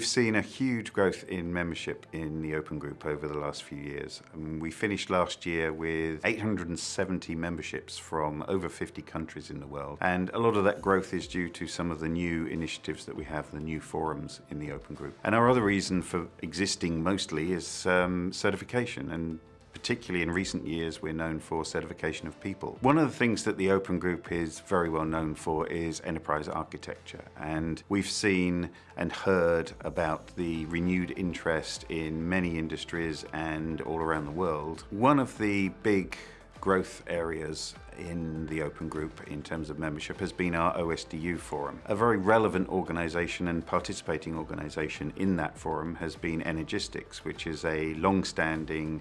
We've seen a huge growth in membership in the Open Group over the last few years. Um, we finished last year with 870 memberships from over 50 countries in the world. And a lot of that growth is due to some of the new initiatives that we have, the new forums in the Open Group. And our other reason for existing mostly is um, certification and particularly in recent years, we're known for certification of people. One of the things that the Open Group is very well known for is enterprise architecture. And we've seen and heard about the renewed interest in many industries and all around the world. One of the big growth areas in the Open Group in terms of membership has been our OSDU forum. A very relevant organisation and participating organisation in that forum has been Energistics, which is a long-standing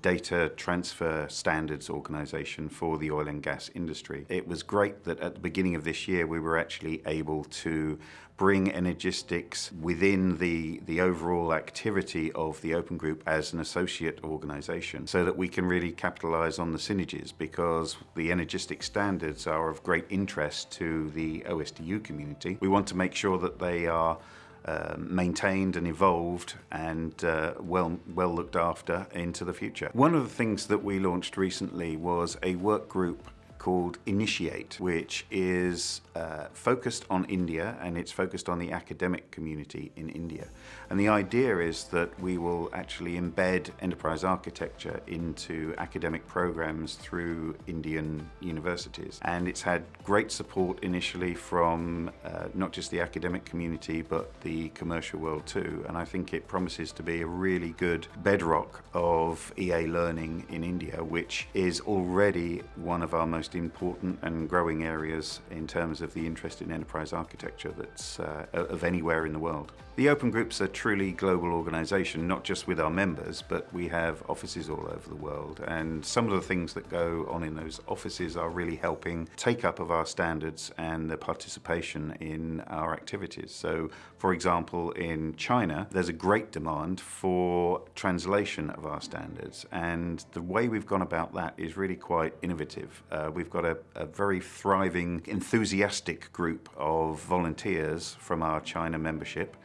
data transfer standards organisation for the oil and gas industry. It was great that at the beginning of this year we were actually able to bring Energistics within the, the overall activity of the Open Group as an associate organisation so that we can really capitalise on the synergies because the Energistic standards are of great interest to the OSDU community. We want to make sure that they are uh, maintained and evolved and uh, well, well looked after into the future. One of the things that we launched recently was a work group called Initiate, which is uh, focused on India and it's focused on the academic community in India. And the idea is that we will actually embed enterprise architecture into academic programs through Indian universities. And it's had great support initially from uh, not just the academic community, but the commercial world too. And I think it promises to be a really good bedrock of EA learning in India, which is already one of our most important and growing areas in terms of the interest in enterprise architecture that's uh, of anywhere in the world. The Open Group's a truly global organisation, not just with our members, but we have offices all over the world. And some of the things that go on in those offices are really helping take up of our standards and the participation in our activities. So, for example, in China, there's a great demand for translation of our standards. And the way we've gone about that is really quite innovative. Uh, we've got a, a very thriving, enthusiastic group of volunteers from our China membership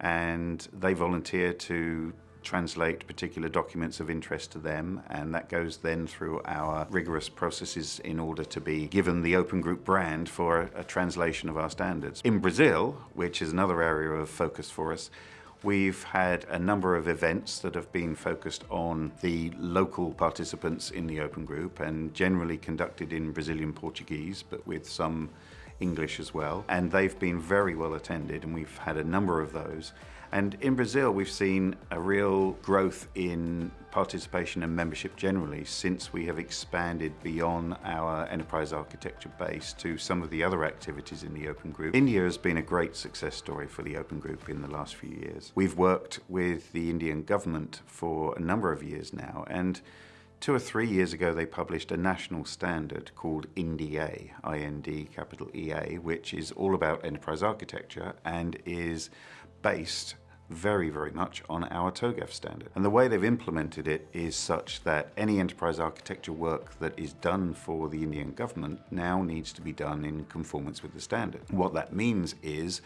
and they volunteer to translate particular documents of interest to them and that goes then through our rigorous processes in order to be given the Open Group brand for a, a translation of our standards. In Brazil, which is another area of focus for us, We've had a number of events that have been focused on the local participants in the Open Group and generally conducted in Brazilian Portuguese, but with some English as well. And they've been very well attended and we've had a number of those. And in Brazil, we've seen a real growth in participation and membership generally since we have expanded beyond our enterprise architecture base to some of the other activities in the Open Group. India has been a great success story for the Open Group in the last few years. We've worked with the Indian government for a number of years now and Two or three years ago, they published a national standard called INDEA, I-N-D capital E-A, which is all about enterprise architecture and is based very, very much on our TOGAF standard. And the way they've implemented it is such that any enterprise architecture work that is done for the Indian government now needs to be done in conformance with the standard. What that means is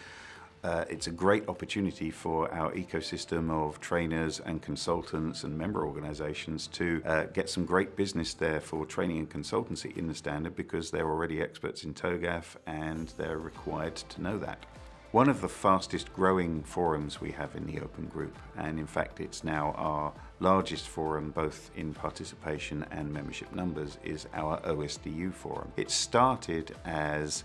uh, it's a great opportunity for our ecosystem of trainers and consultants and member organizations to uh, get some great business there for training and consultancy in the standard because they're already experts in TOGAF and they're required to know that. One of the fastest growing forums we have in the Open Group, and in fact it's now our largest forum both in participation and membership numbers, is our OSDU forum. It started as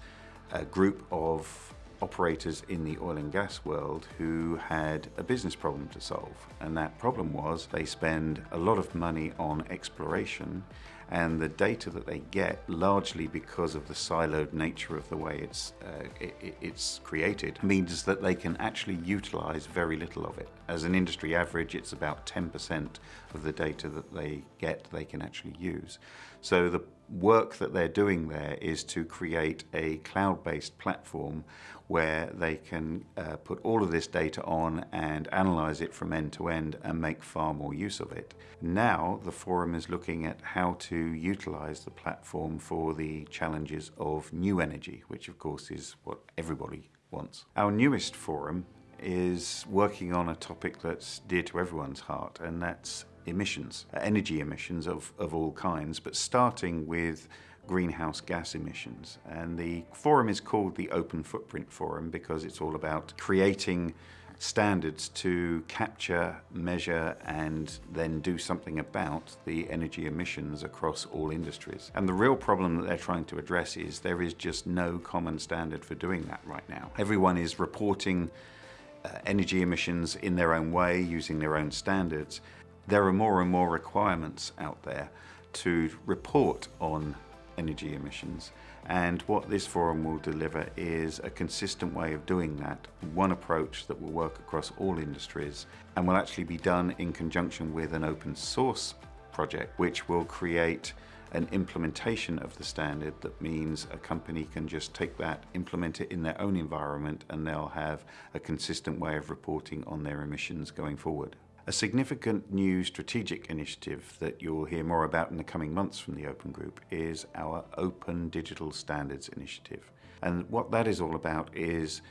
a group of operators in the oil and gas world who had a business problem to solve. And that problem was they spend a lot of money on exploration and the data that they get, largely because of the siloed nature of the way it's, uh, it, it's created, means that they can actually utilize very little of it. As an industry average, it's about 10% of the data that they get they can actually use. So the work that they're doing there is to create a cloud-based platform where they can uh, put all of this data on and analyze it from end to end and make far more use of it. Now the forum is looking at how to utilize the platform for the challenges of new energy, which of course is what everybody wants. Our newest forum is working on a topic that's dear to everyone's heart, and that's emissions, energy emissions of, of all kinds, but starting with greenhouse gas emissions. And the forum is called the Open Footprint Forum because it's all about creating standards to capture, measure, and then do something about the energy emissions across all industries. And the real problem that they're trying to address is there is just no common standard for doing that right now. Everyone is reporting uh, Uh, energy emissions in their own way, using their own standards. There are more and more requirements out there to report on energy emissions. And what this forum will deliver is a consistent way of doing that, one approach that will work across all industries and will actually be done in conjunction with an open source project which will create an implementation of the standard that means a company can just take that, implement it in their own environment and they'll have a consistent way of reporting on their emissions going forward. A significant new strategic initiative that you'll hear more about in the coming months from the Open Group is our Open Digital Standards Initiative. And what that is all about is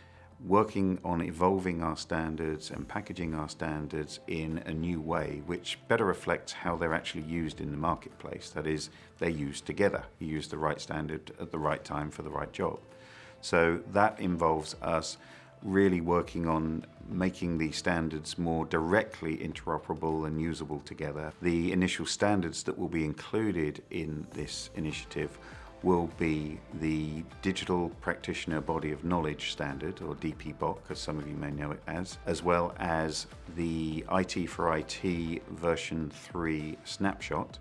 working on evolving our standards and packaging our standards in a new way which better reflects how they're actually used in the marketplace. That is, they're used together. You use the right standard at the right time for the right job. So that involves us really working on making the standards more directly interoperable and usable together. The initial standards that will be included in this initiative will be the Digital Practitioner Body of Knowledge Standard, or DPBOK, as some of you may know it as, as well as the IT for IT version 3 snapshot,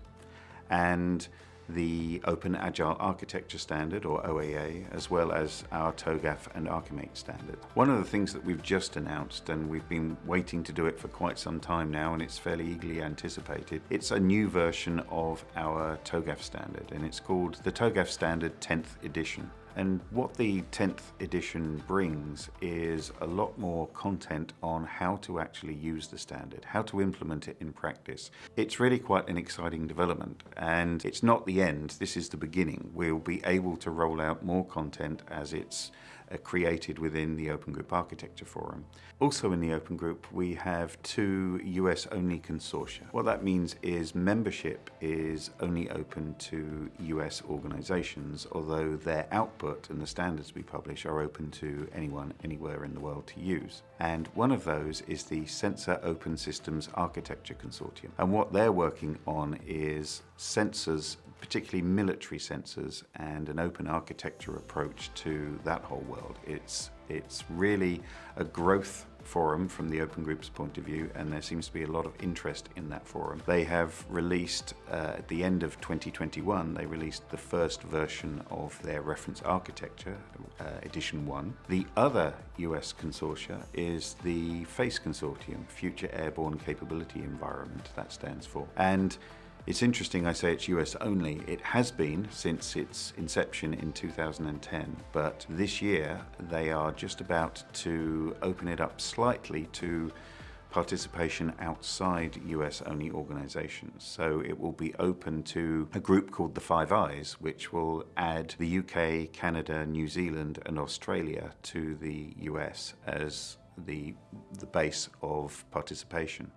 and the Open Agile Architecture Standard, or OAA, as well as our TOGAF and Archimate standard. One of the things that we've just announced, and we've been waiting to do it for quite some time now, and it's fairly eagerly anticipated, it's a new version of our TOGAF standard, and it's called the TOGAF Standard 10th Edition. And what the 10th edition brings is a lot more content on how to actually use the standard, how to implement it in practice. It's really quite an exciting development and it's not the end, this is the beginning. We'll be able to roll out more content as it's created within the Open Group Architecture Forum. Also in the Open Group we have two US only consortia. What that means is membership is only open to US organizations although their output and the standards we publish are open to anyone anywhere in the world to use. And one of those is the Sensor Open Systems Architecture Consortium. And what they're working on is sensors particularly military sensors and an open architecture approach to that whole world. It's, it's really a growth forum from the Open Group's point of view and there seems to be a lot of interest in that forum. They have released, uh, at the end of 2021, they released the first version of their reference architecture, uh, edition 1. The other US consortia is the FACE Consortium, Future Airborne Capability Environment, that stands for. And it's interesting I say it's US only. It has been since its inception in 2010, but this year they are just about to open it up slightly to participation outside US only organisations. So it will be open to a group called the Five Eyes, which will add the UK, Canada, New Zealand and Australia to the US as the, the base of participation.